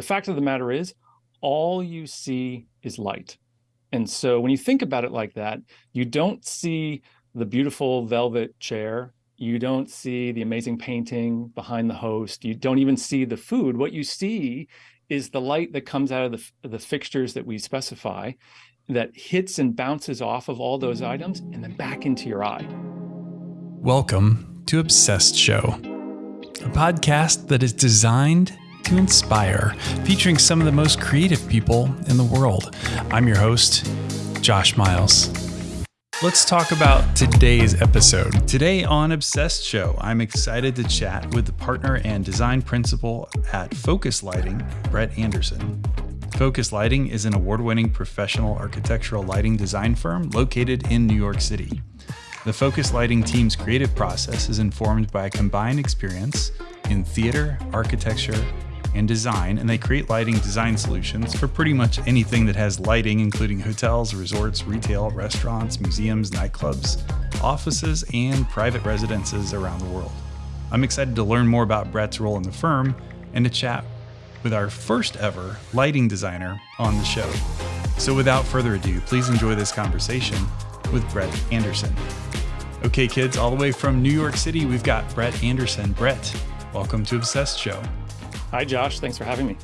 the fact of the matter is, all you see is light. And so when you think about it like that, you don't see the beautiful velvet chair. You don't see the amazing painting behind the host. You don't even see the food. What you see is the light that comes out of the, the fixtures that we specify that hits and bounces off of all those items and then back into your eye. Welcome to Obsessed Show, a podcast that is designed to inspire, featuring some of the most creative people in the world. I'm your host, Josh Miles. Let's talk about today's episode. Today on Obsessed Show, I'm excited to chat with the partner and design principal at Focus Lighting, Brett Anderson. Focus Lighting is an award winning professional architectural lighting design firm located in New York City. The Focus Lighting team's creative process is informed by a combined experience in theater, architecture, and design, and they create lighting design solutions for pretty much anything that has lighting, including hotels, resorts, retail, restaurants, museums, nightclubs, offices, and private residences around the world. I'm excited to learn more about Brett's role in the firm and to chat with our first ever lighting designer on the show. So, without further ado, please enjoy this conversation with Brett Anderson. Okay, kids, all the way from New York City, we've got Brett Anderson. Brett, welcome to Obsessed Show. Hi, Josh. Thanks for having me.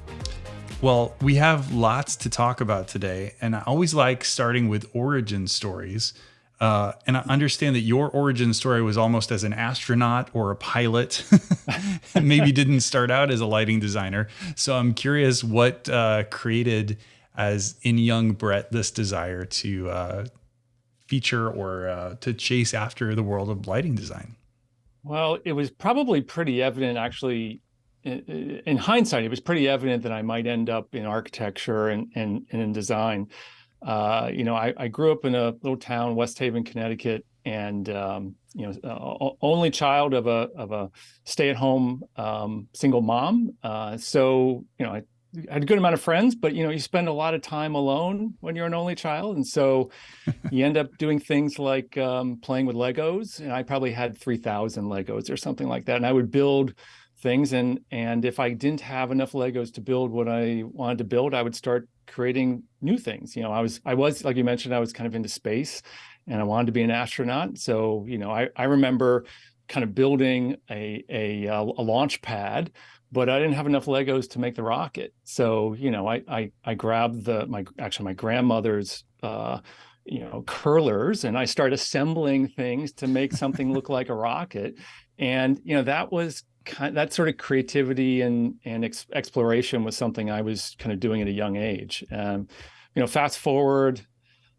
Well, we have lots to talk about today, and I always like starting with origin stories. Uh, and I understand that your origin story was almost as an astronaut or a pilot, maybe didn't start out as a lighting designer. So I'm curious what uh, created, as in young Brett, this desire to uh, feature or uh, to chase after the world of lighting design. Well, it was probably pretty evident actually in hindsight, it was pretty evident that I might end up in architecture and and, and in design. Uh, you know, I, I, grew up in a little town, West Haven, Connecticut, and um, you know, uh, only child of a of a stay-at-home um, single mom. Uh, so you know, I, I had a good amount of friends, but you know, you spend a lot of time alone when you're an only child, and so you end up doing things like um, playing with Legos. And I probably had three thousand Legos or something like that, and I would build things and and if i didn't have enough legos to build what i wanted to build i would start creating new things. You know i was i was like you mentioned i was kind of into space and i wanted to be an astronaut. So you know i i remember kind of building a a, a launch pad but i didn't have enough legos to make the rocket. So you know i i, I grabbed the my actually my grandmother's uh you know curlers and i started assembling things to make something look like a rocket. And you know that was kind that sort of creativity and and ex exploration was something I was kind of doing at a young age. Um, you know, fast forward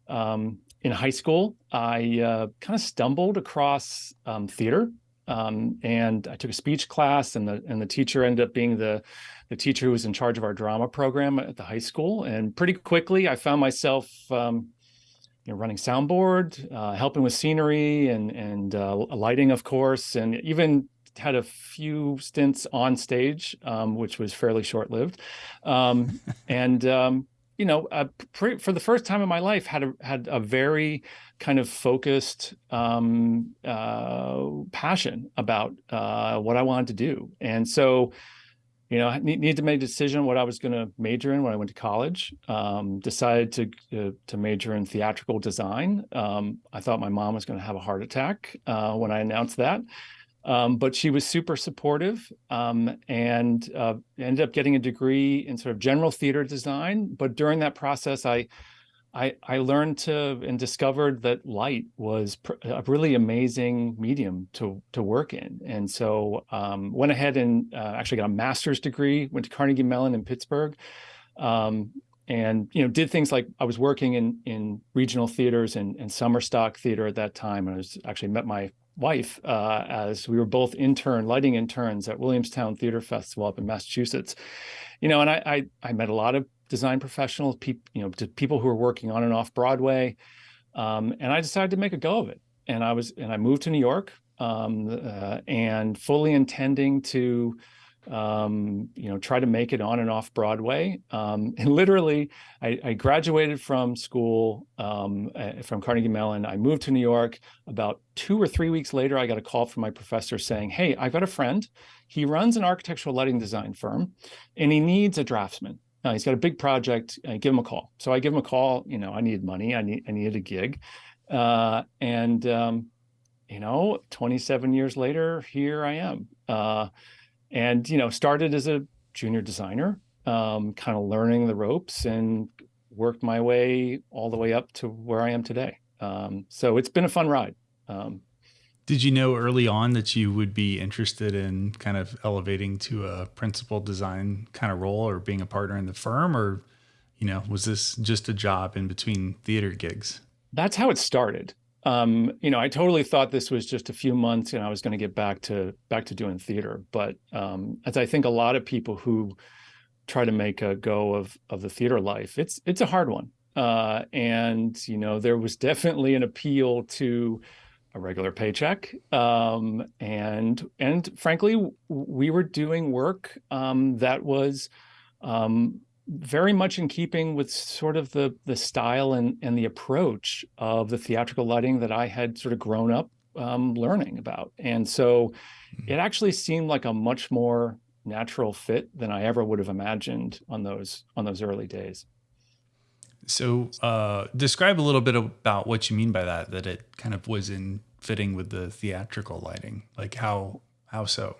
um, in high school, I uh, kind of stumbled across um, theater, um, and I took a speech class, and the and the teacher ended up being the the teacher who was in charge of our drama program at the high school. And pretty quickly, I found myself. Um, you know, running soundboard, uh, helping with scenery and and uh, lighting, of course, and even had a few stints on stage, um, which was fairly short lived, um, and um, you know, uh, for the first time in my life, had a had a very kind of focused um, uh, passion about uh, what I wanted to do, and so. You know, I need, need to make a decision what I was going to major in when I went to college. Um, decided to uh, to major in theatrical design. Um, I thought my mom was going to have a heart attack uh, when I announced that. Um, but she was super supportive um, and uh, ended up getting a degree in sort of general theater design. But during that process, I, I, I learned to and discovered that light was a really amazing medium to to work in. And so um, went ahead and uh, actually got a master's degree. Went to Carnegie Mellon in Pittsburgh. Um, and you know did things like I was working in in regional theaters and, and summer stock theater at that time. and I was actually met my wife uh, as we were both intern lighting interns at Williamstown Theater Festival up in Massachusetts. You know, and I I, I met a lot of design professionals, people you know, to people who were working on and off Broadway, um, and I decided to make a go of it. And I was and I moved to New York um, uh, and fully intending to um, you know, try to make it on and off Broadway. Um, and literally, I, I, graduated from school um, from Carnegie Mellon. I moved to New York. About two or three weeks later, I got a call from my professor saying, "Hey, I've got a friend. He runs an architectural lighting design firm, and he needs a draftsman. Uh, he's got a big project. Uh, give him a call." So I give him a call. You know, I needed money. I need I needed a gig, uh, and um, you know, 27 years later, here I am. And you know started as a junior designer um, kind of learning the ropes and worked my way all the way up to where i am today. Um, so it's been a fun ride. Um, did you know early on that you would be interested in kind of elevating to a principal design kind of role or being a partner in the firm? Or you know was this just a job in between theater gigs? That's how it started um, you know, I totally thought this was just a few months and I was going to get back to back to doing theater. But um, as I think a lot of people who try to make a go of of the theater life, it's it's a hard one. Uh, and you know, there was definitely an appeal to a regular paycheck, um, and and frankly, we were doing work um, that was um, very much in keeping with sort of the the style and and the approach of the theatrical lighting that I had sort of grown up um, learning about, and so mm-hmm. it actually seemed like a much more natural fit than I ever would have imagined on those on those early days. So, uh, describe a little bit about what you mean by that. That it kind of was in fitting with the theatrical lighting, like how how so?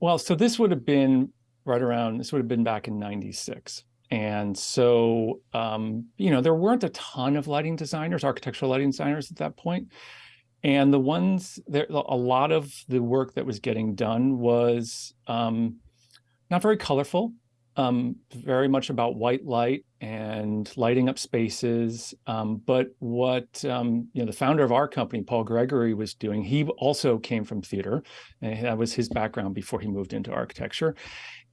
Well, so this would have been right around. This would have been back in '96. And so, um, you know, there weren't a ton of lighting designers, architectural lighting designers at that point. And the ones there, a lot of the work that was getting done was um, not very colorful um, very much about white light and lighting up spaces. Um, but what um, you know, the founder of our company, Paul Gregory, was doing, he also came from theater, and that was his background before he moved into architecture.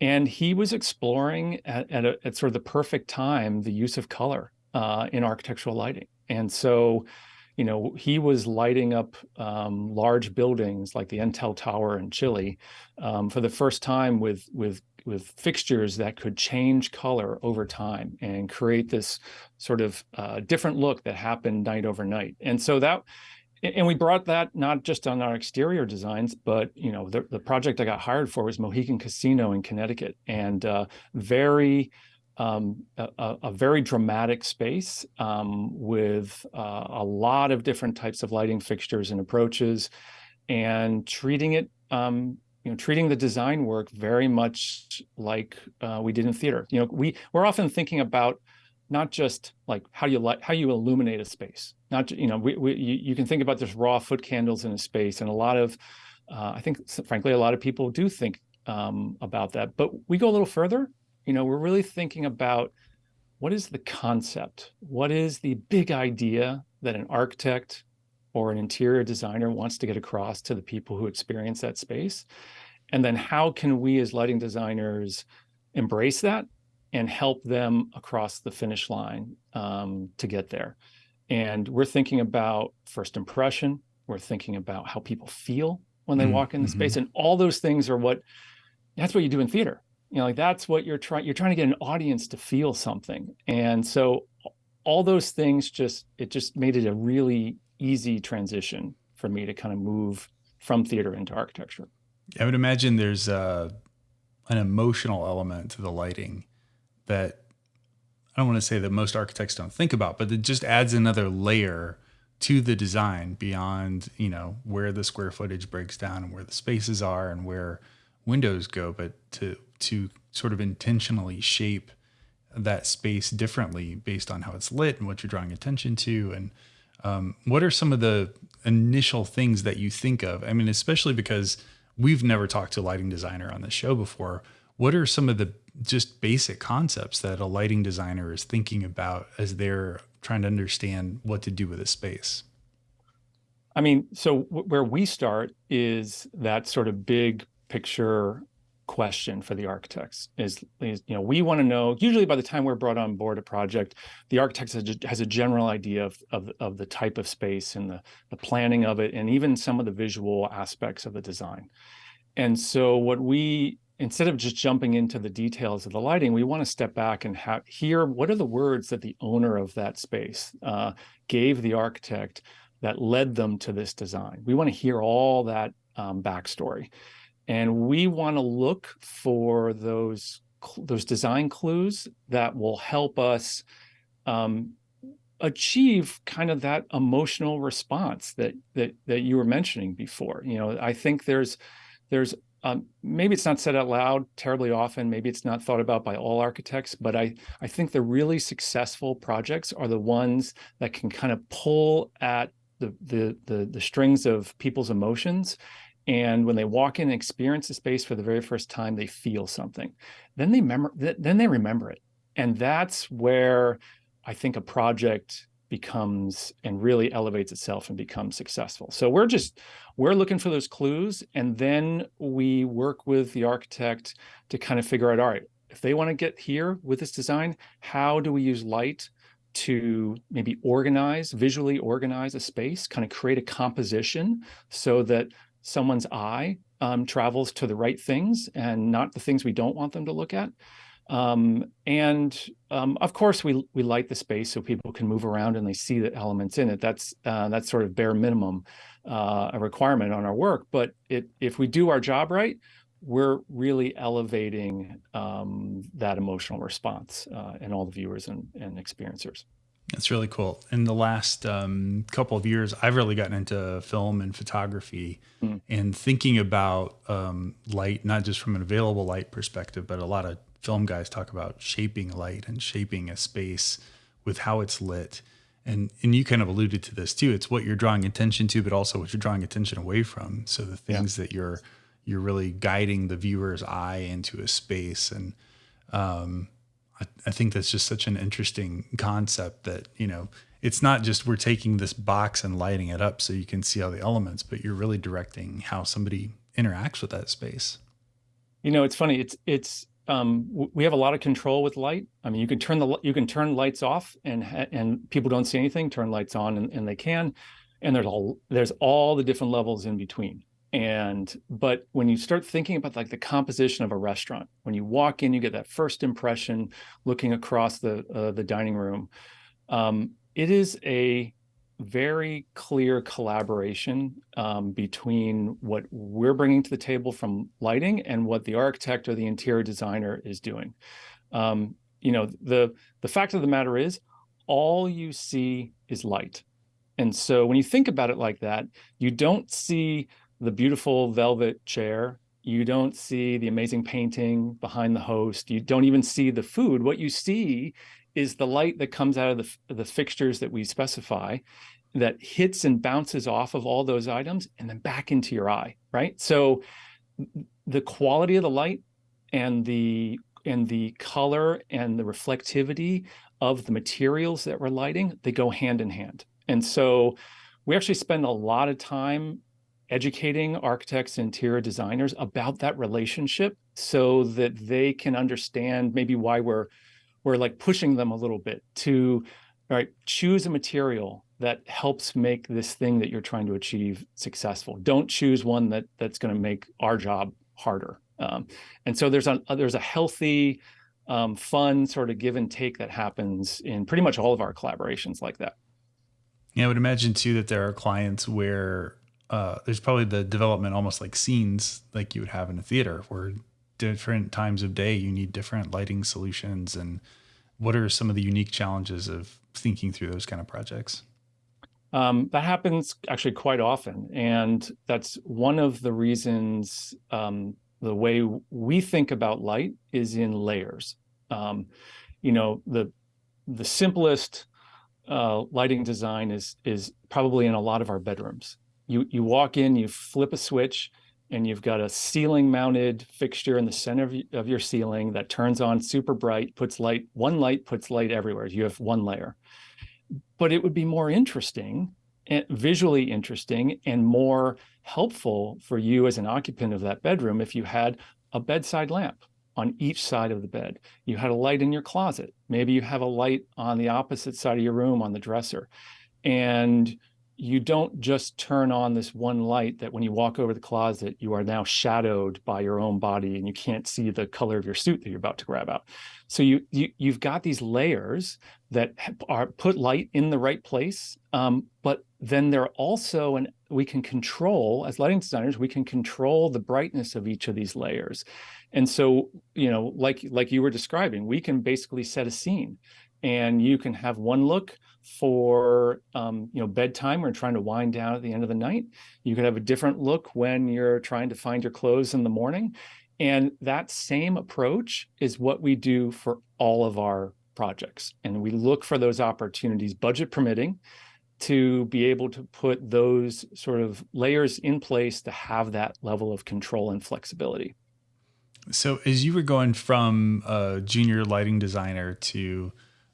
And he was exploring at, at, a, at sort of the perfect time the use of color uh, in architectural lighting. And so, you know, he was lighting up um, large buildings like the Entel Tower in Chile um, for the first time with with with fixtures that could change color over time and create this sort of uh, different look that happened night over night. And so that, and we brought that not just on our exterior designs, but you know, the, the project I got hired for was Mohegan Casino in Connecticut, and uh, very um, a, a, very dramatic space um, with uh, a lot of different types of lighting fixtures and approaches, and treating it um, you know, treating the design work very much like uh, we did in theater. You know, we we're often thinking about not just like how you light, how you illuminate a space. Not you know, we, we you, you, can think about just raw foot candles in a space, and a lot of, uh, I think, frankly, a lot of people do think um, about that. But we go a little further. You know, we're really thinking about what is the concept, what is the big idea that an architect or an interior designer wants to get across to the people who experience that space. And then how can we as lighting designers embrace that and help them across the finish line um, to get there? And we're thinking about first impression. We're thinking about how people feel when they mm-hmm. walk in the space. Mm-hmm. And all those things are what, that's what you do in theater. You know, like that's what you're trying, you're trying to get an audience to feel something. And so all those things just, it just made it a really easy transition for me to kind of move from theater into architecture. I would imagine there's uh, an emotional element to the lighting that I don't want to say that most architects don't think about, but it just adds another layer to the design beyond, you know, where the square footage breaks down and where the spaces are and where windows go, but to to sort of intentionally shape that space differently based on how it's lit and what you're drawing attention to and um, what are some of the initial things that you think of? I mean, especially because we've never talked to a lighting designer on this show before. What are some of the just basic concepts that a lighting designer is thinking about as they're trying to understand what to do with a space? I mean, so where we start is that sort of big picture question for the architects is, is you know we want to know usually by the time we're brought on board a project the architect has a, has a general idea of, of, of the type of space and the, the planning of it and even some of the visual aspects of the design and so what we instead of just jumping into the details of the lighting, we want to step back and hear what are the words that the owner of that space uh, gave the architect that led them to this design. We want to hear all that um, backstory. And we want to look for those, those design clues that will help us um, achieve kind of that emotional response that that that you were mentioning before. You know, I think there's there's um, maybe it's not said out loud terribly often. Maybe it's not thought about by all architects, but I I think the really successful projects are the ones that can kind of pull at the the the, the strings of people's emotions and when they walk in and experience the space for the very first time they feel something then they remember then they remember it and that's where I think a project becomes and really elevates itself and becomes successful. So we're just, we're looking for those clues and then we work with the architect to kind of figure out, all right, if they want to get here with this design, how do we use light to maybe organize, visually organize a space, kind of create a composition so that someone's eye um, travels to the right things and not the things we don't want them to look at. Um, and um, of course, we we light the space so people can move around and they see the elements in it. That's uh, that's sort of bare minimum uh, a requirement on our work. But it, if we do our job right, we're really elevating um, that emotional response uh, in all the viewers and, and experiencers. That's really cool. In the last um, couple of years, I've really gotten into film and photography mm. and thinking about um, light, not just from an available light perspective, but a lot of film guys talk about shaping light and shaping a space with how it's lit. And and you kind of alluded to this too. It's what you're drawing attention to, but also what you're drawing attention away from. So the things yeah. that you're you're really guiding the viewer's eye into a space. And um, I, I think that's just such an interesting concept that, you know, it's not just we're taking this box and lighting it up so you can see all the elements, but you're really directing how somebody interacts with that space. You know, it's funny. It's it's um, we have a lot of control with light. I mean, you can turn the you can turn lights off and and people don't see anything. Turn lights on and, and they can. And there's all there's all the different levels in between. And but when you start thinking about like the composition of a restaurant, when you walk in, you get that first impression looking across the uh, the dining room. Um, it is a very clear collaboration um, between what we're bringing to the table from lighting and what the architect or the interior designer is doing. Um, you know, the, the fact of the matter is all you see is light. And so when you think about it like that, you don't see the beautiful velvet chair. You don't see the amazing painting behind the host. You don't even see the food. What you see is the light that comes out of the, the fixtures that we specify that hits and bounces off of all those items and then back into your eye, right? So the quality of the light and the and the color and the reflectivity of the materials that we're lighting, they go hand in hand. And so we actually spend a lot of time educating architects and interior designers about that relationship so that they can understand maybe why we're we're like pushing them a little bit to all right, choose a material that helps make this thing that you're trying to achieve successful. Don't choose one that that's going to make our job harder. Um, and so there's a there's a healthy, um, fun sort of give and take that happens in pretty much all of our collaborations like that. Yeah, I would imagine too that there are clients where uh, there's probably the development almost like scenes like you would have in a theater where different times of day you need different lighting solutions and what are some of the unique challenges of thinking through those kind of projects? Um, that happens actually quite often and that's one of the reasons um, the way we think about light is in layers. Um, you know the the simplest uh, lighting design is is probably in a lot of our bedrooms. You you walk in you flip a switch and you've got a ceiling mounted fixture in the center of, your ceiling that turns on super bright, puts light, one light puts light everywhere. You have one layer. But it would be more interesting, eh, visually interesting and more helpful for you as an occupant of that bedroom if you had a bedside lamp on each side of the bed. You had a light in your closet. Maybe you have a light on the opposite side of your room on the dresser. And you don't just turn on this one light that when you walk over the closet, you are now shadowed by your own body and you can't see the color of your suit that you're about to grab out. So you, you you've got these layers that are put light in the right place, um, but then they're also and we can control as lighting designers we can control the brightness of each of these layers and so you know like like you were describing we can basically set a scene and you can have one look for um, you know bedtime or trying to wind down at the end of the night. You could have a different look when you're trying to find your clothes in the morning. And that same approach is what we do for all of our projects. And we look for those opportunities, budget permitting, to be able to put those sort of layers in place to have that level of control and flexibility. So as you were going from a junior lighting designer to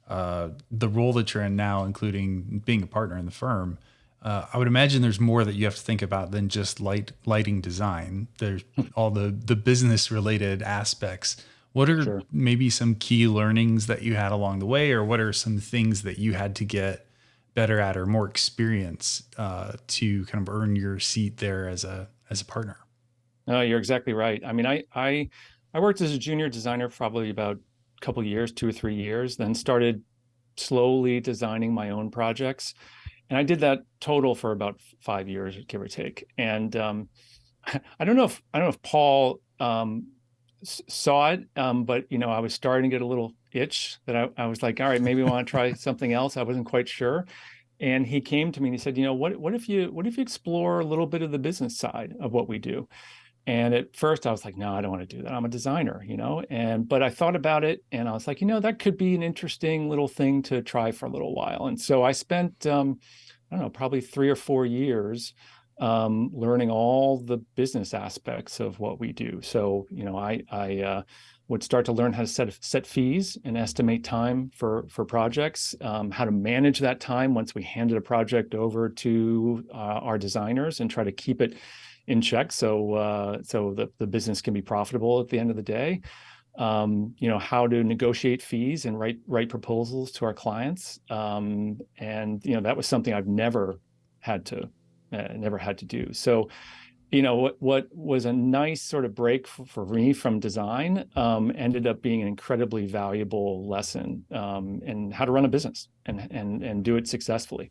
uh, the role that you're in now, including being a partner in the firm, uh, I would imagine there's more that you have to think about than just light lighting design. There's all the the business related aspects. What are sure. maybe some key learnings that you had along the way, or what are some things that you had to get better at or more experience uh, to kind of earn your seat there as a as a partner? No, you're exactly right. I mean, I I I worked as a junior designer probably about couple years, two or three years, then started slowly designing my own projects. And I did that total for about five years, give or take. And um, I don't know if I don't know if Paul um, saw it, um, but you know, I was starting to get a little itch that I, I was like, all right, maybe I want to try something else. I wasn't quite sure. And he came to me and he said, you know, what what if you what if you explore a little bit of the business side of what we do? And at first I was like, no, I don't want to do that. I'm a designer, you know? And, but I thought about it and I was like, you know, that could be an interesting little thing to try for a little while. And so I spent, um, I don't know, probably three or four years um, learning all the business aspects of what we do. So, you know, I, I uh, would start to learn how to set, set fees and estimate time for, for projects, um, how to manage that time once we handed a project over to uh, our designers and try to keep it in check so uh, so the, the business can be profitable at the end of the day. Um, you know how to negotiate fees and write write proposals to our clients. Um, and you know that was something I've never had to uh, never had to do. So you know what what was a nice sort of break for, for me from design um, ended up being an incredibly valuable lesson um, in how to run a business and and and do it successfully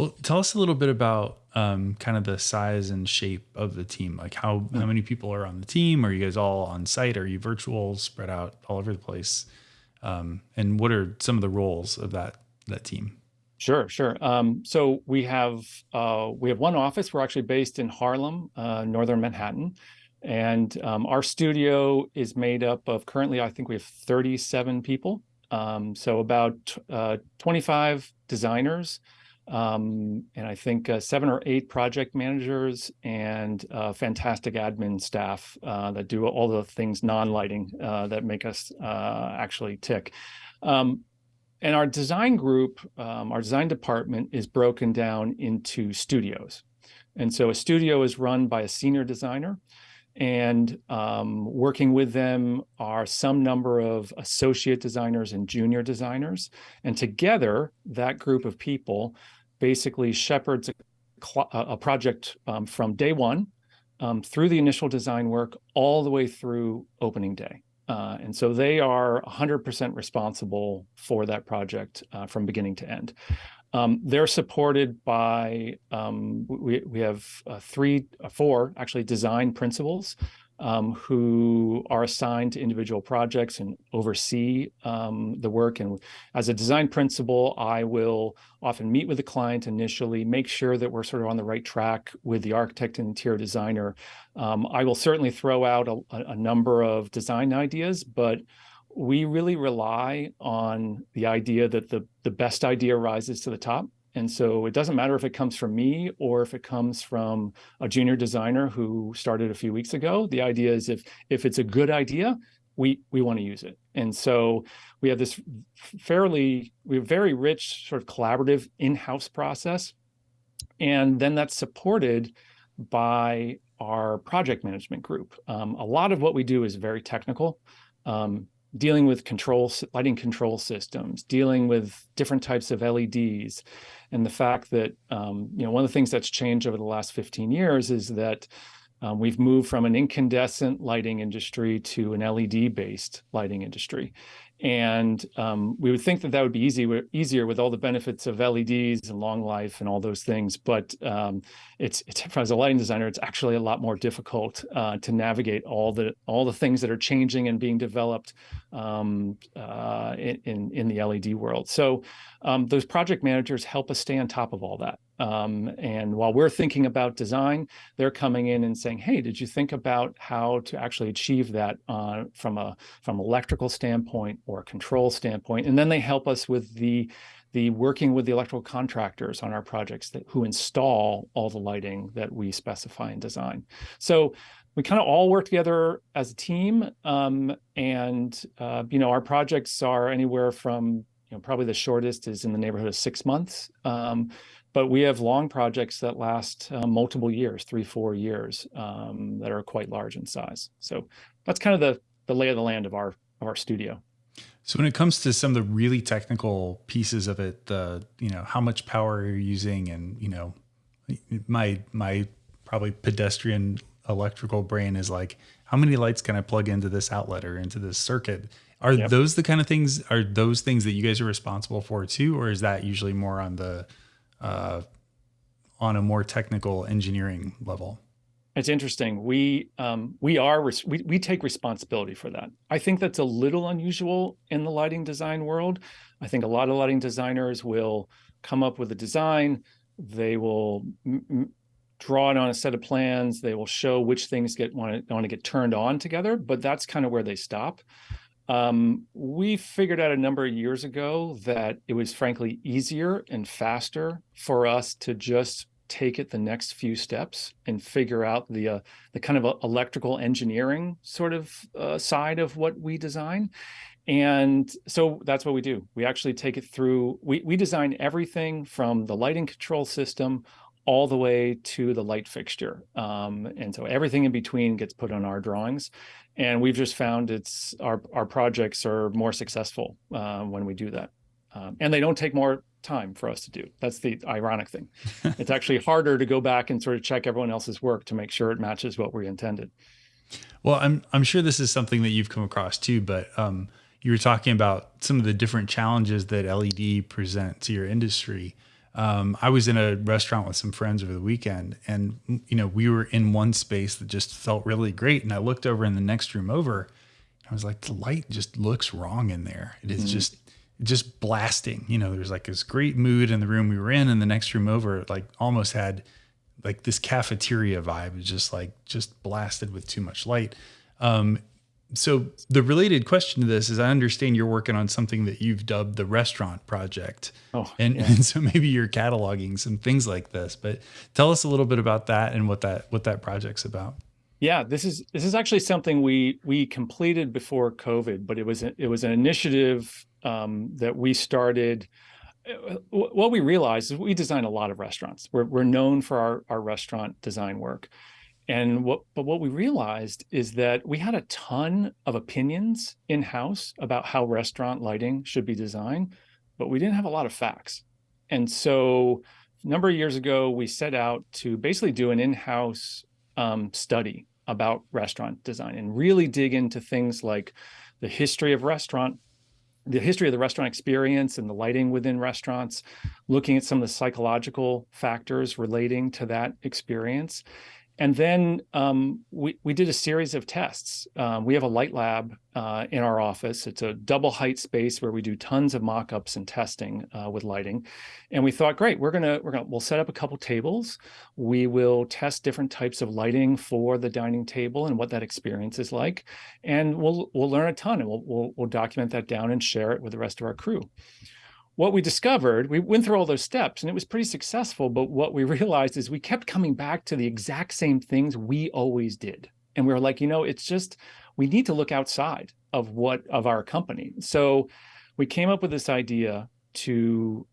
well, tell us a little bit about um, kind of the size and shape of the team. Like how how many people are on the team? Are you guys all on site? Are you virtual, spread out all over the place? Um, and what are some of the roles of that that team? Sure, sure. Um, so we have uh, we have one office. We're actually based in Harlem, uh, northern Manhattan, and um, our studio is made up of currently I think we have 37 people. Um, so about uh, 25 designers um, and I think uh, seven or eight project managers and uh, fantastic admin staff uh, that do all the things non-lighting uh, that make us uh, actually tick. Um, and our design group, um, our design department is broken down into studios. And so a studio is run by a senior designer and um, working with them are some number of associate designers and junior designers. And together, that group of people basically shepherds a, a project um, from day one um, through the initial design work all the way through opening day. Uh, and so they are 100% responsible for that project uh, from beginning to end. Um, they're supported by, um, we, we have uh, three, uh, four actually design principals um, who are assigned to individual projects and oversee um, the work. And as a design principal, I will often meet with the client initially, make sure that we're sort of on the right track with the architect and interior designer. Um, I will certainly throw out a, a number of design ideas, but we really rely on the idea that the, the best idea rises to the top. And so it doesn't matter if it comes from me or if it comes from a junior designer who started a few weeks ago. The idea is if if it's a good idea, we we want to use it. And so we have this fairly we have very rich sort of collaborative in-house process. And then that's supported by our project management group. Um, a lot of what we do is very technical. Um, dealing with control lighting control systems, dealing with different types of LEDs, and the fact that um, you know one of the things that's changed over the last 15 years is that um, we've moved from an incandescent lighting industry to an LED-based lighting industry. And um, we would think that that would be easy, easier with all the benefits of LEDs and long life and all those things. But um, it's, it's, as a lighting designer, it's actually a lot more difficult uh, to navigate all the all the things that are changing and being developed um, uh, in, in the LED world. So um, those project managers help us stay on top of all that. Um, and while we're thinking about design, they're coming in and saying, "Hey, did you think about how to actually achieve that uh, from a from electrical standpoint or control standpoint?" And then they help us with the the working with the electrical contractors on our projects that who install all the lighting that we specify and design. So we kind of all work together as a team, um, and uh, you know our projects are anywhere from you know probably the shortest is in the neighborhood of six months. Um, but we have long projects that last uh, multiple years, three, four years, um, that are quite large in size. So that's kind of the the lay of the land of our of our studio. So when it comes to some of the really technical pieces of it, the you know how much power you're using, and you know, my my probably pedestrian electrical brain is like, how many lights can I plug into this outlet or into this circuit? Are yep. those the kind of things? Are those things that you guys are responsible for too, or is that usually more on the uh, on a more technical engineering level? It's interesting. We um, we are we we take responsibility for that. I think that's a little unusual in the lighting design world. I think a lot of lighting designers will come up with a design. They will draw it on a set of plans. They will show which things get want to want to get turned on together. But that's kind of where they stop. Um, we figured out a number of years ago that it was frankly easier and faster for us to just take it the next few steps and figure out the uh, the kind of uh, electrical engineering sort of uh, side of what we design. And so that's what we do. We actually take it through, we, we design everything from the lighting control system all the way to the light fixture. Um, and so everything in between gets put on our drawings. And we've just found it's our, our projects are more successful uh, when we do that. Um, and they don't take more time for us to do. That's the ironic thing. it's actually harder to go back and sort of check everyone else's work to make sure it matches what we intended. Well, I'm I'm sure this is something that you've come across too, but um, you were talking about some of the different challenges that LED present to your industry um, I was in a restaurant with some friends over the weekend, and you know we were in one space that just felt really great, and I looked over in the next room over, I was like, the light just looks wrong in there. It is mm-hmm. just just blasting. You know, there's like this great mood in the room we were in, and the next room over, like almost had like this cafeteria vibe, it just like just blasted with too much light. Um, so the related question to this is I understand you're working on something that you've dubbed the restaurant project. Oh, and, yeah. and so maybe you're cataloging some things like this, but tell us a little bit about that and what that what that project's about. Yeah, this is this is actually something we we completed before COVID, but it was it was an initiative um, that we started. What we realized is we design a lot of restaurants. We're we're known for our our restaurant design work, and what, but what we realized is that we had a ton of opinions in house about how restaurant lighting should be designed, but we didn't have a lot of facts. And so a number of years ago, we set out to basically do an in-house um, study about restaurant design and really dig into things like the history of restaurant the history of the restaurant experience and the lighting within restaurants, looking at some of the psychological factors relating to that experience, and then um, we, we did a series of tests. Um, we have a light lab uh, in our office. It's a double height space where we do tons of mock-ups and testing uh, with lighting. And we thought, great, we're gonna, we're gonna, we'll set up a couple tables. We will test different types of lighting for the dining table and what that experience is like. And we'll, we'll learn a ton and we'll, we'll, we'll document that down and share it with the rest of our crew what we discovered, we went through all those steps and it was pretty successful. But what we realized is we kept coming back to the exact same things we always did. And we were like, you know, it's just, we need to look outside of what, of our company. So we came up with this idea to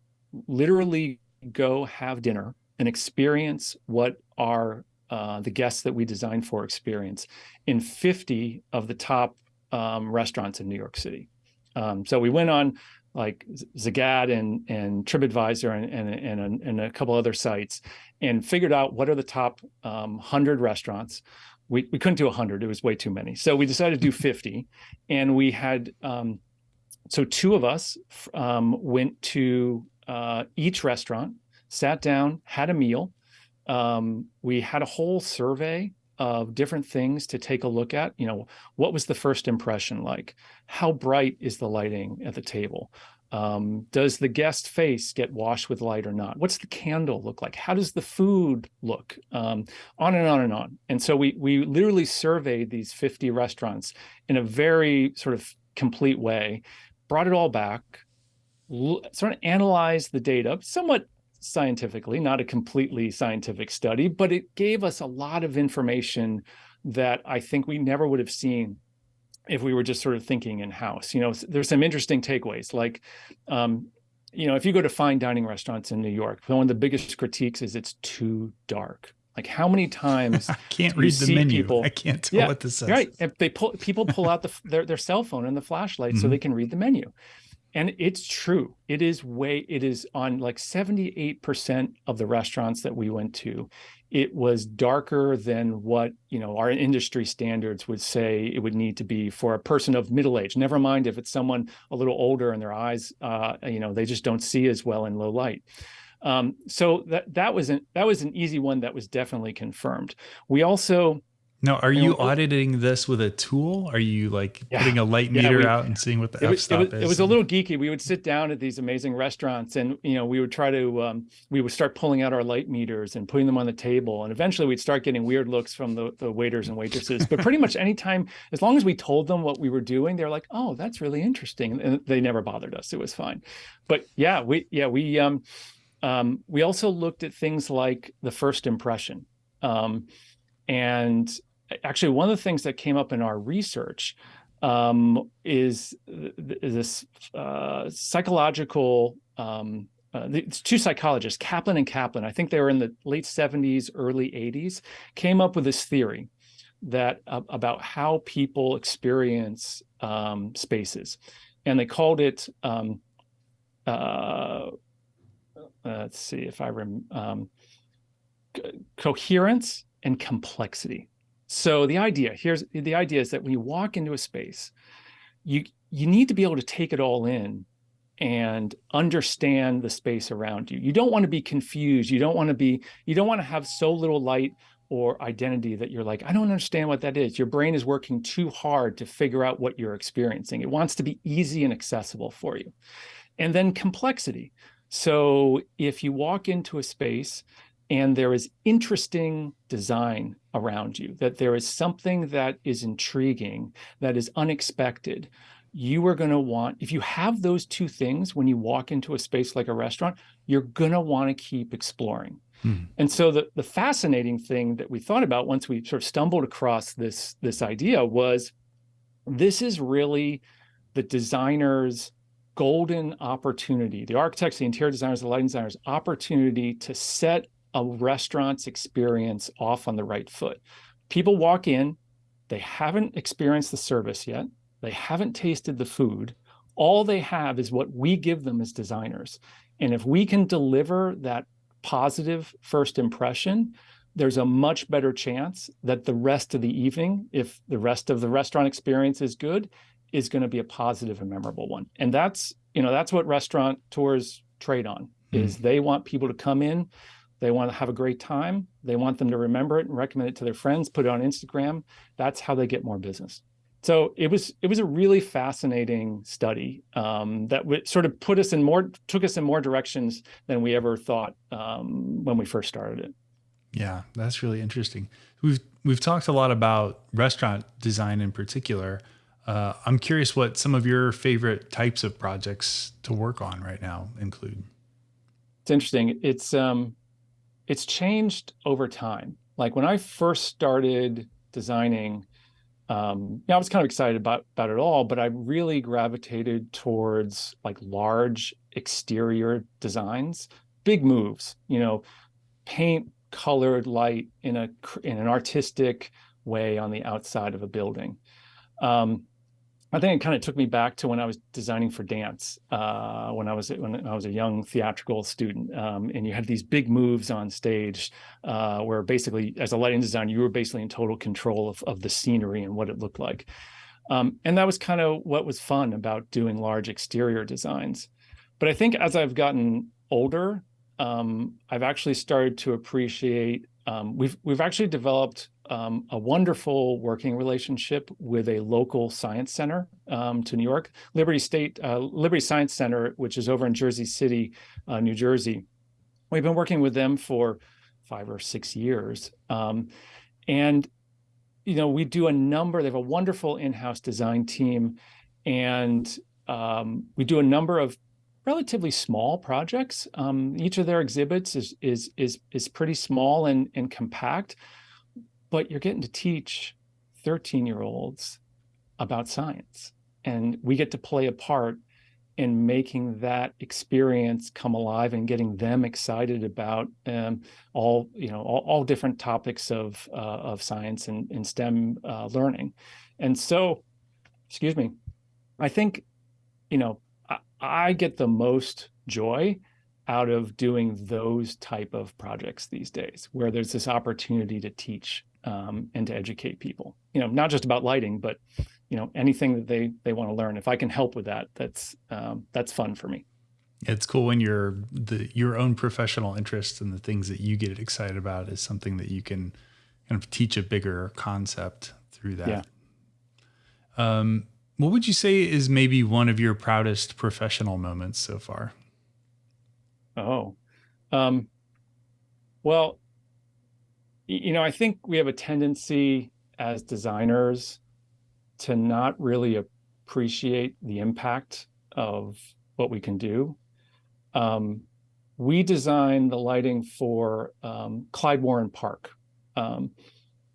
literally go have dinner and experience what our, uh, the guests that we designed for experience in 50 of the top um, restaurants in New York City. Um, so we went on like Zagat and and TripAdvisor and and and a, and a couple other sites and figured out what are the top um, hundred restaurants. We we couldn't do hundred; it was way too many. So we decided to do fifty, and we had um, so two of us um, went to uh, each restaurant, sat down, had a meal. Um, we had a whole survey of different things to take a look at. You know, what was the first impression like? How bright is the lighting at the table? Um, does the guest face get washed with light or not? What's the candle look like? How does the food look? Um, on and on and on. And so we we literally surveyed these 50 restaurants in a very sort of complete way, brought it all back, sort of analyzed the data somewhat scientifically, not a completely scientific study, but it gave us a lot of information that I think we never would have seen if we were just sort of thinking in house. You know, there's some interesting takeaways like, um, you know, if you go to fine dining restaurants in New York, one of the biggest critiques is it's too dark. Like how many times I can't read the menu. People, I can't tell yeah, what this says. Right. If they pull people pull out the their, their cell phone and the flashlight mm -hmm. so they mm-hmm. can read the menu and it's true. It is way it is on like 78% of the restaurants that we went to it was darker than what you know our industry standards would say it would need to be for a person of middle age never mind if it's someone a little older and their eyes uh, you know they just don't see as well in low light. Um, so that that was an that was an easy one that was definitely confirmed. We also now, are you, auditing this with a tool? Are you like yeah, putting a light meter yeah, we, out and seeing what the f-stop it was, is? It was a little geeky. We would sit down at these amazing restaurants and, you know, we would try to, um, we would start pulling out our light meters and putting them on the table. And eventually we'd start getting weird looks from the, the waiters and waitresses. But pretty much anytime, as long as we told them what we were doing, they're like, oh, that's really interesting. And they never bothered us. It was fine. But yeah, we, yeah, we, um, um, we also looked at things like the first impression. Um, and actually one of the things that came up in our research um, is this uh, psychological um, uh, two psychologists, Kaplan and Kaplan, I think they were in the late 70s, early 80s, came up with this theory that uh, about how people experience um, spaces. And they called it, um, uh, let's see if I rem um, coherence and complexity. So the idea here's the idea is that when you walk into a space, you you need to be able to take it all in and understand the space around you. You don't want to be confused. You don't want to be you don't want to have so little light or identity that you're like, I don't understand what that is. Your brain is working too hard to figure out what you're experiencing. It wants to be easy and accessible for you. And then complexity. So if you walk into a space and there is interesting design around you, that there is something that is intriguing, that is unexpected, you are going to want, if you have those two things when you walk into a space like a restaurant, you're going to want to keep exploring. Hmm. And so the, the fascinating thing that we thought about once we sort of stumbled across this, this idea was this is really the designer's golden opportunity, the architects, the interior designers, the lighting designers opportunity to set a restaurant's experience off on the right foot. People walk in, they haven't experienced the service yet, they haven't tasted the food. All they have is what we give them as designers. And if we can deliver that positive first impression, there's a much better chance that the rest of the evening, if the rest of the restaurant experience is good, is going to be a positive and memorable one. And that's, you know, that's what restaurant tours trade on, mm. is they want people to come in, they want to have a great time. They want them to remember it and recommend it to their friends, put it on Instagram. That's how they get more business. So it was it was a really fascinating study um, that sort of put us in more took us in more directions than we ever thought um, when we first started it. Yeah, that's really interesting. We've we've talked a lot about restaurant design in particular. Uh, I'm curious what some of your favorite types of projects to work on right now include. It's interesting. It's um, it's changed over time. Like when I first started designing, um, yeah, I was kind of excited about, about it all, but I really gravitated towards like large exterior designs, big moves, you know, paint colored light in a in an artistic way on the outside of a building. Um, I think it kind of took me back to when I was designing for dance, uh, when I was when I was a young theatrical student, um, and you had these big moves on stage, uh, where basically, as a lighting designer, you were basically in total control of of the scenery and what it looked like, um, and that was kind of what was fun about doing large exterior designs. But I think as I've gotten older, um, I've actually started to appreciate. Um, we've we've actually developed um, a wonderful working relationship with a local science center um, to New York, Liberty State, uh, Liberty Science Center, which is over in Jersey City, uh, New Jersey. We've been working with them for five or six years. Um, and, you know, we do a number, they have a wonderful in-house design team, and um, we do a number of relatively small projects. Um, each of their exhibits is, is, is, is pretty small and, and compact, but you're getting to teach 13 year olds about science. And we get to play a part in making that experience come alive and getting them excited about um, all you know all, all different topics of uh, of science and, and STEM uh, learning, and so, excuse me, I think, you know, I, get the most joy out of doing those type of projects these days, where there's this opportunity to teach um, and to educate people. You know, not just about lighting, but you know anything that they they want to learn. If I can help with that, that's um, that's fun for me. It's cool when your the your own professional interests and the things that you get excited about is something that you can kind of teach a bigger concept through that. Yeah. Um, what would you say is maybe one of your proudest professional moments so far? Oh, um, well, you know, I think we have a tendency as designers to not really appreciate the impact of what we can do. Um, we designed the lighting for um, Clyde Warren Park. Um,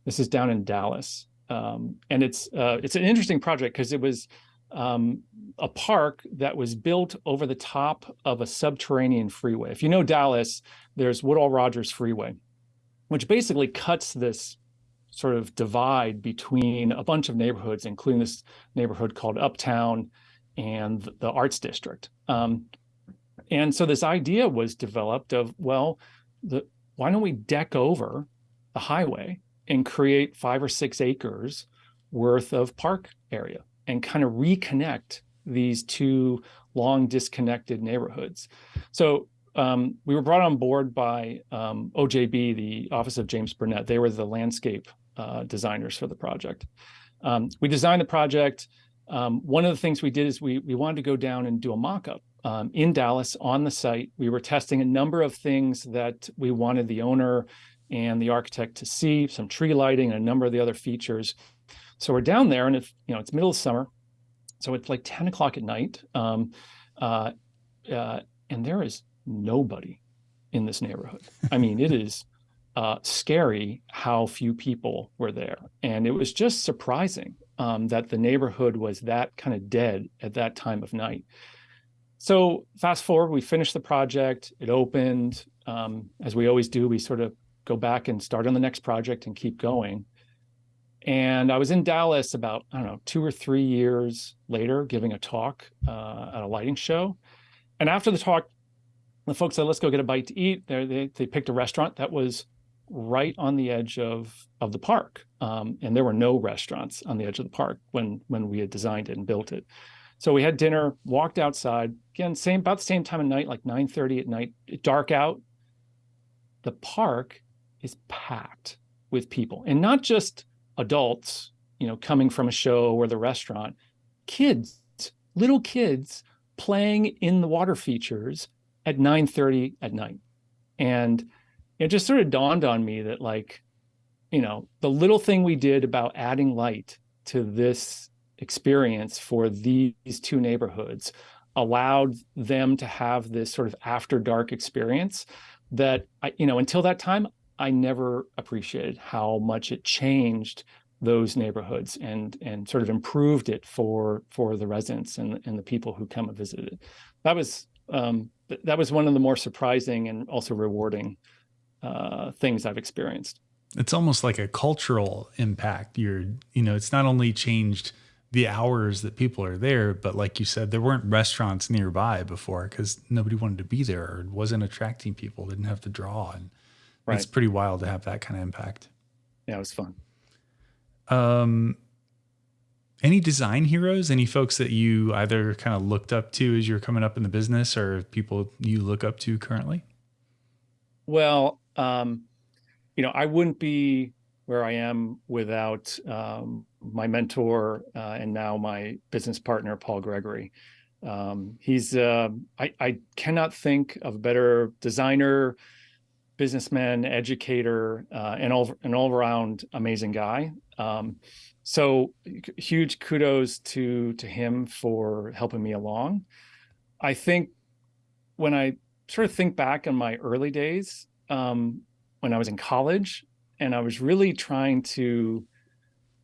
this is down in Dallas, um, and it's uh, it's an interesting project because it was um, a park that was built over the top of a subterranean freeway. If you know Dallas, there's Woodall Rodgers Freeway, which basically cuts this sort of divide between a bunch of neighborhoods, including this neighborhood called Uptown and the Arts District. Um, and so this idea was developed of, well, the, why don't we deck over the highway and create five or six acres worth of park area and kind of reconnect these two long disconnected neighborhoods. So um, we were brought on board by um, OJB, the Office of James Burnett. They were the landscape uh, designers for the project. Um, we designed the project. Um, one of the things we did is we, we wanted to go down and do a mock-up um, in Dallas on the site. We were testing a number of things that we wanted the owner and the architect to see, some tree lighting and a number of the other features. So we're down there and if, you know, it's middle of summer, so it's like 10 o'clock at night. Um, uh, uh, and there is nobody in this neighborhood. I mean, it is uh, scary how few people were there. And it was just surprising um, that the neighborhood was that kind of dead at that time of night. So fast forward, we finished the project, it opened. Um, as we always do, we sort of go back and start on the next project and keep going. And I was in Dallas about, I don't know, two or three years later, giving a talk uh, at a lighting show. And after the talk, the folks said, let's go get a bite to eat. They, they, they picked a restaurant that was right on the edge of, of the park. Um, and there were no restaurants on the edge of the park when, when we had designed it and built it. So we had dinner, walked outside, again, same about the same time of night, like 9.30 at night, dark out. The park is packed with people and not just adults, you know, coming from a show or the restaurant, kids, little kids playing in the water features at 9:30 at night. And it just sort of dawned on me that like, you know, the little thing we did about adding light to this experience for these two neighborhoods allowed them to have this sort of after dark experience that I, you know, until that time, I never appreciated how much it changed those neighborhoods and and sort of improved it for for the residents and, and the people who come and visit it. That was um, that was one of the more surprising and also rewarding uh, things I've experienced. It's almost like a cultural impact. You're, you know, it's not only changed the hours that people are there. But like you said, there weren't restaurants nearby before because nobody wanted to be there or wasn't attracting people, didn't have to draw. And right. it's pretty wild to have that kind of impact. Yeah, it was fun. Um, any design heroes? Any folks that you either kind of looked up to as you're coming up in the business, or people you look up to currently? Well, um, you know, I wouldn't be where I am without um, my mentor uh, and now my business partner, Paul Gregory. Um, he's uh, I, I cannot think of a better designer, businessman, educator, uh, and all an all around amazing guy. Um, so huge kudos to to him for helping me along. I think when I sort of think back on my early days um, when I was in college, and I was really trying to,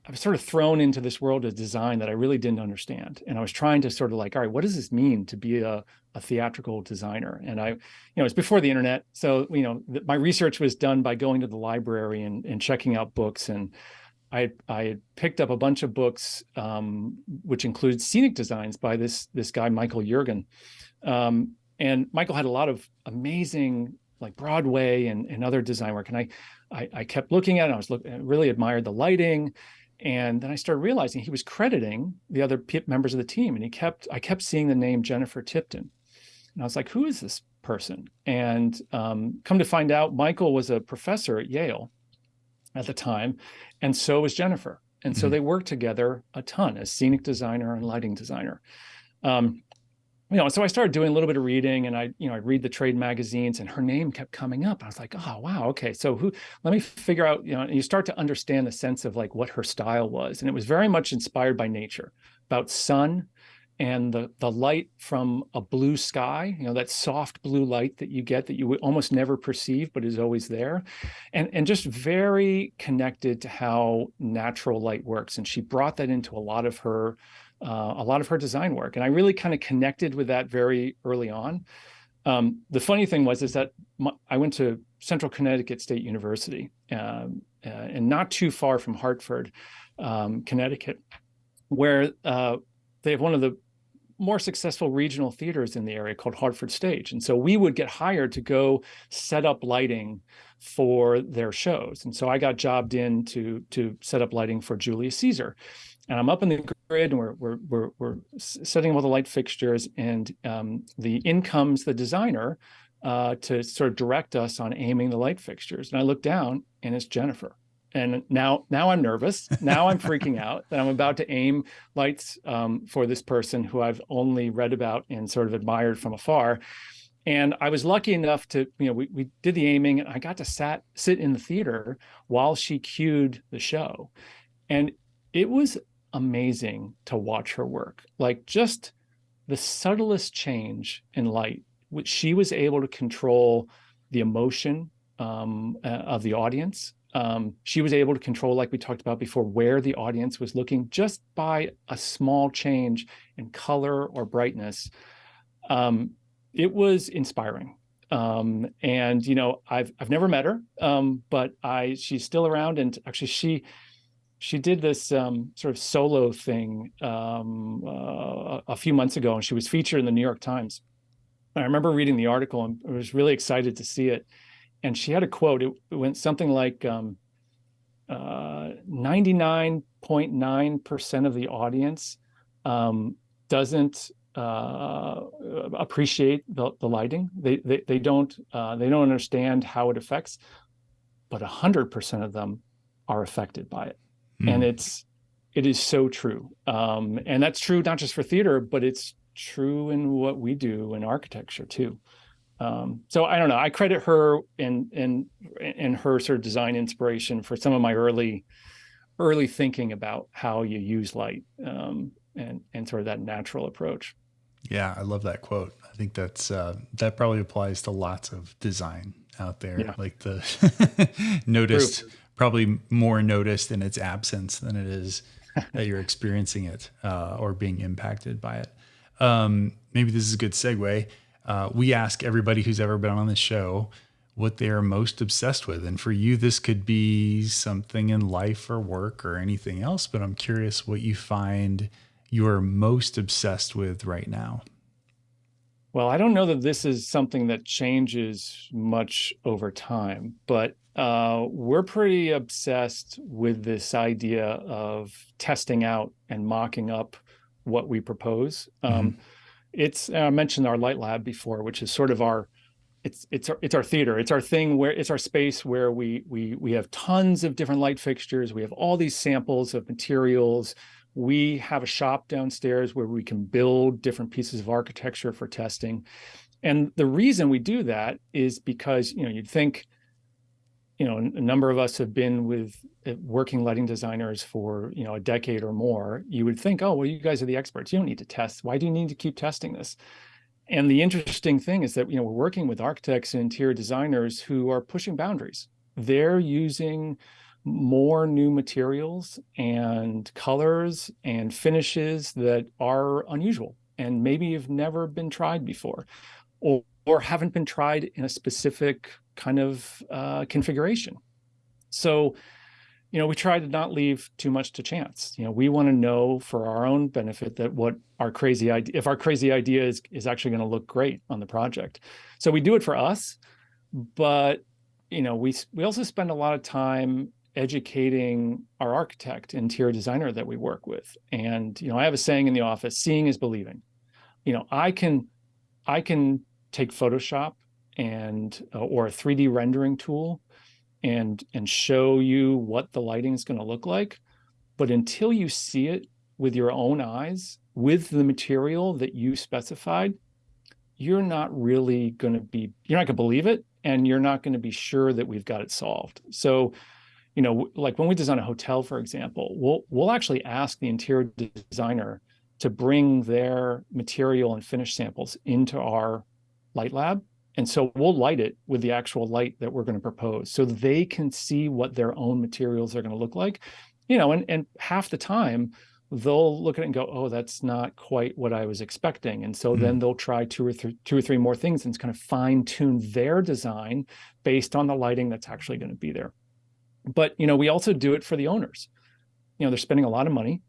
I was sort of thrown into this world of design that I really didn't understand, and I was trying to sort of like, all right, what does this mean to be a, a theatrical designer? And I, you know, it's before the internet, so you know, my research was done by going to the library and, and checking out books. And I I picked up a bunch of books, um, which include scenic designs by this this guy Michael Yeargan, um, and Michael had a lot of amazing like Broadway and, and other design work, and I, I, I kept looking at it. I was look, really admired the lighting, and then I started realizing he was crediting the other members of the team, and he kept I kept seeing the name Jennifer Tipton, and I was like, who is this person? And um, come to find out, Michael was a professor at Yale at the time, and so was Jennifer. And so mm-hmm. they worked together a ton as scenic designer and lighting designer. Um, you know, so I started doing a little bit of reading and I, you know, I read the trade magazines and her name kept coming up. I was like, oh, wow. Okay. So who, let me figure out, you know, and you start to understand the sense of like what her style was. And it was very much inspired by nature about sun, and the the light from a blue sky you know that soft blue light that you get that you would almost never perceive but is always there. And and just very connected to how natural light works. And she brought that into a lot of her uh, a lot of her design work. And i really kind of connected with that very early on. Um, the funny thing was is that my, i went to central connecticut state university um, uh, and not too far from hartford um, connecticut where uh, they have one of the more successful regional theaters in the area called Hartford Stage. And so we would get hired to go set up lighting for their shows. And so I got jobbed in to, to set up lighting for Julius Caesar. And I'm up in the grid and we're, we're, we're, we're setting up all the light fixtures and um, the in comes the designer uh, to sort of direct us on aiming the light fixtures. And I look down and it's Jennifer and now now i'm nervous. Now i'm freaking out that i'm about to aim lights um, for this person who i've only read about and sort of admired from afar. And i was lucky enough to you know we, we did the aiming and i got to sat sit in the theater while she cued the show. And it was amazing to watch her work. Like just the subtlest change in light which she was able to control the emotion um, uh, of the audience um, she was able to control, like we talked about before, where the audience was looking just by a small change in color or brightness. Um, it was inspiring. Um, and you know, I've I've never met her, um, but I she's still around, and actually she she did this um, sort of solo thing um, uh, a few months ago, and she was featured in the New York Times. I remember reading the article and I was really excited to see it and she had a quote. It, it went something like, um, 99.9% uh, of the audience um, doesn't uh, appreciate the, the lighting. They, they, they don't, uh, they don't understand how it affects, but 100% of them are affected by it. Mm. And it's, it is so true. Um, and that's true not just for theater, but it's true in what we do in architecture too. Um, so I don't know. I credit her and and and her sort of design inspiration for some of my early early thinking about how you use light um, and and sort of that natural approach. Yeah, I love that quote. I think that's uh, that probably applies to lots of design out there. Yeah. Like the noticed, True. probably more noticed in its absence than it is that you're experiencing it uh, or being impacted by it. Um, maybe this is a good segue uh, we ask everybody who's ever been on the show what they are most obsessed with. And for you, this could be something in life or work or anything else, but I'm curious what you find you are most obsessed with right now. Well, I don't know that this is something that changes much over time, but uh, we're pretty obsessed with this idea of testing out and mocking up what we propose. Um, mm-hmm. It's I mentioned our light lab before, which is sort of our it's it's our it's our theater. It's our thing where it's our space where we we we have tons of different light fixtures. We have all these samples of materials. We have a shop downstairs where we can build different pieces of architecture for testing. And the reason we do that is because, you know, you'd think, you know, a number of us have been with uh, working lighting designers for, you know, a decade or more. You would think, oh, well, you guys are the experts. You don't need to test. Why do you need to keep testing this? And the interesting thing is that, you know, we're working with architects and interior designers who are pushing boundaries. They're using more new materials and colors and finishes that are unusual and maybe have never been tried before or, or haven't been tried in a specific kind of uh, configuration. So, you know, we try to not leave too much to chance. You know, we want to know for our own benefit that what our crazy idea, if our crazy idea is, is actually going to look great on the project. So we do it for us, but you know, we we also spend a lot of time educating our architect interior designer that we work with and you know i have a saying in the office seeing is believing you know i can i can take photoshop and uh, or a 3d rendering tool and and show you what the lighting is going to look like. But until you see it with your own eyes with the material that you specified you're not really going to be you're not going to believe it and you're not going to be sure that we've got it solved. So you know, like when we design a hotel, for example, we'll we'll actually ask the interior designer to bring their material and finish samples into our light lab. And so we'll light it with the actual light that we're going to propose so they can see what their own materials are going to look like. You know, and, and half the time they'll look at it and go, oh, that's not quite what I was expecting. And so mm. then they'll try two or three, two or three more things and kind of fine tune their design based on the lighting that's actually going to be there. But, you know, we also do it for the owners. You know, they're spending a lot of money.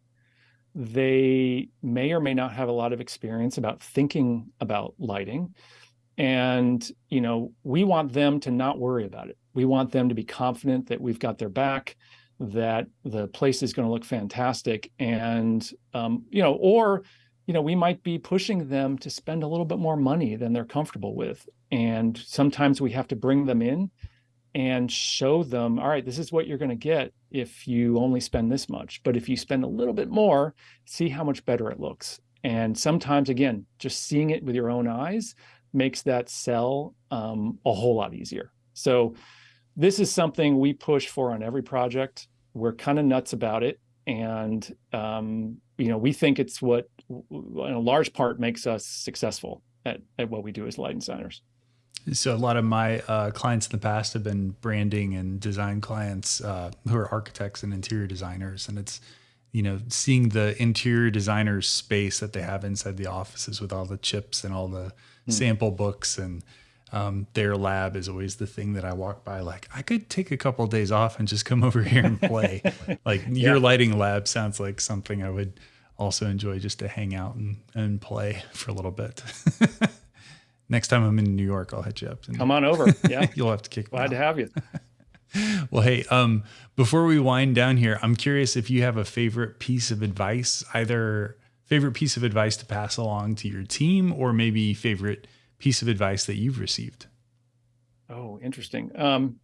They may or may not have a lot of experience about thinking about lighting. And, you know, we want them to not worry about it. We want them to be confident that we've got their back, that the place is going to look fantastic. And, um, you know, or, you know, we might be pushing them to spend a little bit more money than they're comfortable with. And sometimes we have to bring them in and show them, all right, this is what you're going to get if you only spend this much. But if you spend a little bit more, see how much better it looks. And sometimes, again, just seeing it with your own eyes makes that sell um, a whole lot easier. So this is something we push for on every project. We're kind of nuts about it. And, um, you know, we think it's what, in a large part, makes us successful at, at what we do as light designers. So a lot of my uh, clients in the past have been branding and design clients uh, who are architects and interior designers, and it's you know seeing the interior designers space that they have inside the offices with all the chips and all the mm. sample books and um, their lab is always the thing that I walk by. Like I could take a couple of days off and just come over here and play. like your lighting lab sounds like something I would also enjoy just to hang out and, and play for a little bit. Next time I'm in New York, I'll hit you up. Come on over. Yeah. You'll have to kick Glad to have you. well, hey, um, before we wind down here, I'm curious if you have a favorite piece of advice, either favorite piece of advice to pass along to your team or maybe favorite piece of advice that you've received. Oh, interesting. Um,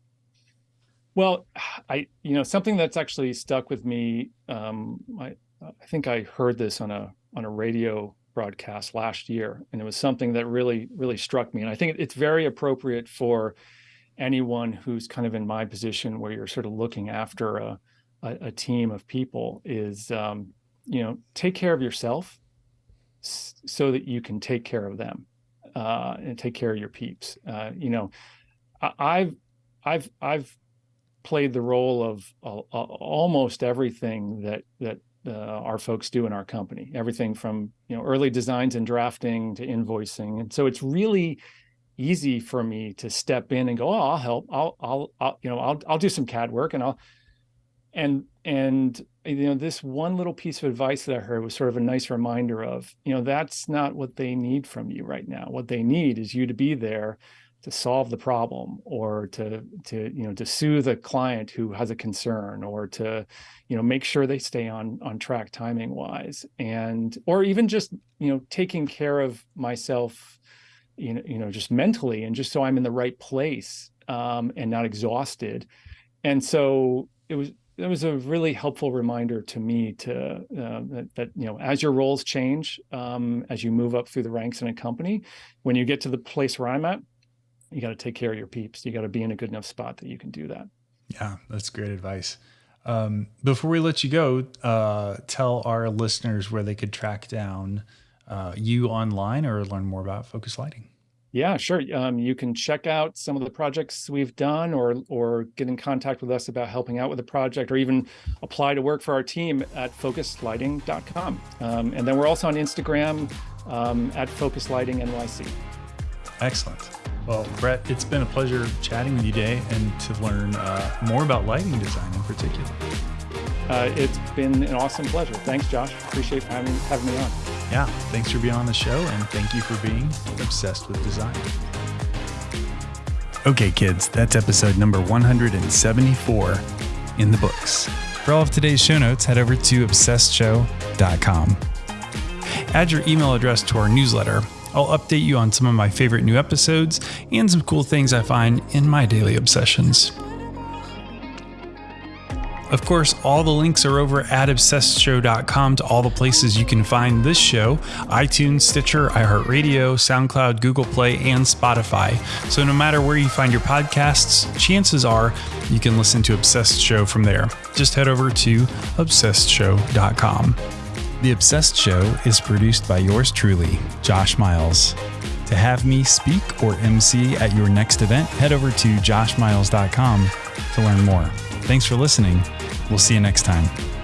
well, I, you know, something that's actually stuck with me. Um, I, I think I heard this on a on a radio broadcast last year. And it was something that really, really struck me. And I think it's very appropriate for anyone who's kind of in my position where you're sort of looking after a, a, a team of people is, um, you know, take care of yourself so that you can take care of them uh, and take care of your peeps. Uh, you know, I, have I've, I've played the role of uh, almost everything that, that uh, our folks do in our company, everything from you know early designs and drafting to invoicing. And so it's really easy for me to step in and go, "Oh, I'll help. I'll, I'll, I'll, you know, I'll, I'll do some CAD work, and I'll." And and you know, this one little piece of advice that I heard was sort of a nice reminder of, you know, that's not what they need from you right now. What they need is you to be there to solve the problem or to to you know to soothe a client who has a concern or to you know make sure they stay on on track timing wise and or even just you know taking care of myself you know you know just mentally and just so I'm in the right place um, and not exhausted and so it was it was a really helpful reminder to me to uh, that, that, you know as your roles change um, as you move up through the ranks in a company when you get to the place where i'm at you got to take care of your peeps. You got to be in a good enough spot that you can do that. Yeah, that's great advice. Um, before we let you go, uh, tell our listeners where they could track down uh, you online or learn more about Focus Lighting. Yeah, sure. Um, you can check out some of the projects we've done or or get in contact with us about helping out with a project or even apply to work for our team at focuslighting.com. Um, and then we're also on Instagram um, at Focus Lighting NYC. Excellent. Well, Brett, it's been a pleasure chatting with you today and to learn uh, more about lighting design in particular. Uh, it's been an awesome pleasure. Thanks, Josh. Appreciate having, having me on. Yeah, thanks for being on the show and thank you for being obsessed with design. Okay, kids, that's episode number 174 in the books. For all of today's show notes, head over to obsessedshow.com. Add your email address to our newsletter I'll update you on some of my favorite new episodes and some cool things I find in my daily obsessions. Of course, all the links are over at obsessedshow.com to all the places you can find this show iTunes, Stitcher, iHeartRadio, SoundCloud, Google Play, and Spotify. So no matter where you find your podcasts, chances are you can listen to Obsessed Show from there. Just head over to obsessedshow.com. The Obsessed Show is produced by yours truly, Josh Miles. To have me speak or MC at your next event, head over to joshmiles.com to learn more. Thanks for listening. We'll see you next time.